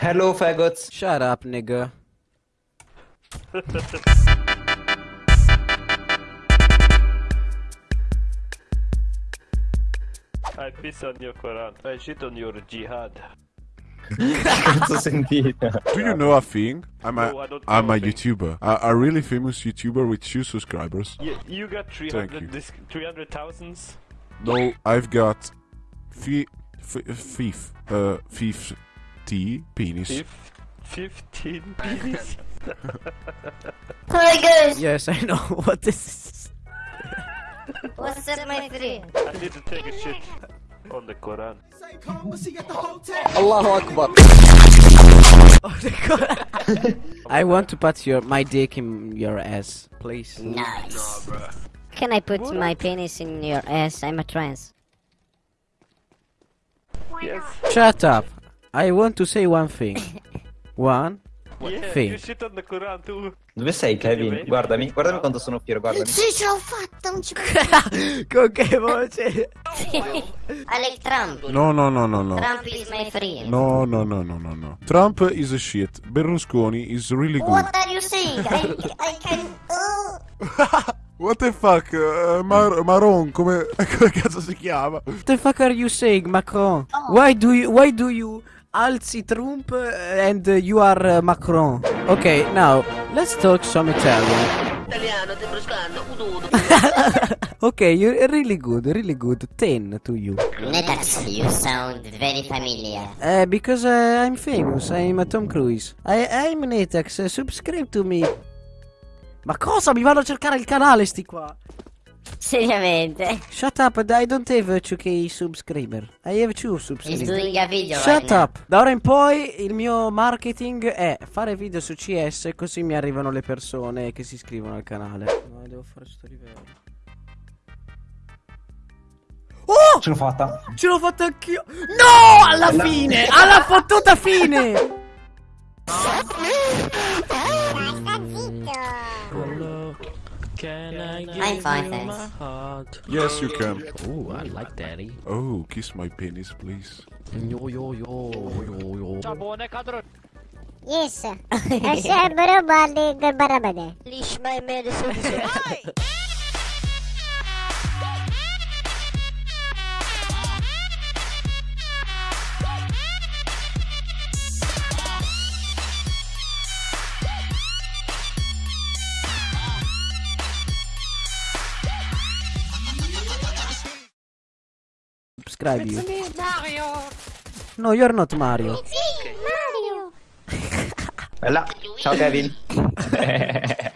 Hello, faggots. Shut up, nigga. I piss on your Quran. I shit on your jihad. Do you know a thing? I'm a, no, am a YouTuber. A, a, really famous YouTuber with two subscribers. You, you got 300,000? No, I've got... Thief... Thief... Uh, thief... 50 penis. Fif 15 penis? Tigers! Yes, I know what this is. What's up, my friend? I need to take a shit on the Quran. Allahu Akbar. oh, the Quran. I want to put your my dick in your ass, please. Nice. Nah, bro. Can I put what? my penis in your ass? I'm a trans. Yes. Shut up. I want to say one thing. One Yeah, thing. you shit on the Quran too. Dove sei, Kevin? Guardami, guardami quanto sono fiero, guardami. Sì, ce l'ho fatta, non ci Con che voce? Like Trump. No, no, no, no, no. Trump is my friend. No, no, no, no, no, no. Trump is a shit. Berlusconi is really good. What are you saying? I, I can... Oh. What the fuck? Uh, Mar- Maron, come, come cazzo si chiama? What the fuck are you saying, Macron? Why do you why do you alzi Trump uh, and you are uh, Macron? Okay, now let's talk some Italian. Italiano, te bruscando, ududo. okay, you're really good, really good. 10 to you. Netax, you sound very familiar. Uh, because uh, I'm famous, I'm a Tom Cruise. I, I'm Netax, uh, subscribe to me. Ma cosa? Mi vanno a cercare il canale sti qua. Seriamente? Shut up, I don't have a 2k subscriber. I have 2 He's subscribers. doing a video right Shut now. up! Da ora in poi il mio marketing è fare video su CS così mi arrivano le persone che si iscrivono al canale. No, devo fare sto livello. Oh! Ce l'ho fatta. Ce l'ho fatta anch'io! No! Alla fine! Alla fottuta fine! I'm fine, thanks. Yes, you can. Oh, I like daddy. Eh? Oh, kiss my penis, please. Yo yo yo yo yo. Yes. Aşağı bana bağlı bana bana. Lishma medicine. Subscribe you. No, you're not Mario. Mario. Bella. Ciao, Kevin.